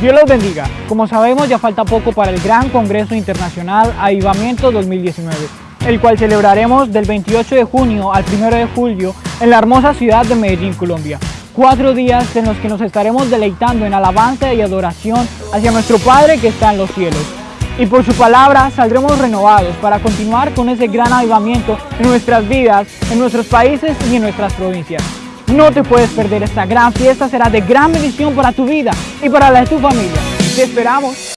Dios los bendiga. Como sabemos ya falta poco para el Gran Congreso Internacional Avivamiento 2019, el cual celebraremos del 28 de junio al 1 de julio en la hermosa ciudad de Medellín, Colombia. Cuatro días en los que nos estaremos deleitando en alabanza y adoración hacia nuestro Padre que está en los cielos. Y por su palabra saldremos renovados para continuar con ese gran avivamiento en nuestras vidas, en nuestros países y en nuestras provincias. No te puedes perder esta gran fiesta, será de gran bendición para tu vida y para la de tu familia. Te esperamos.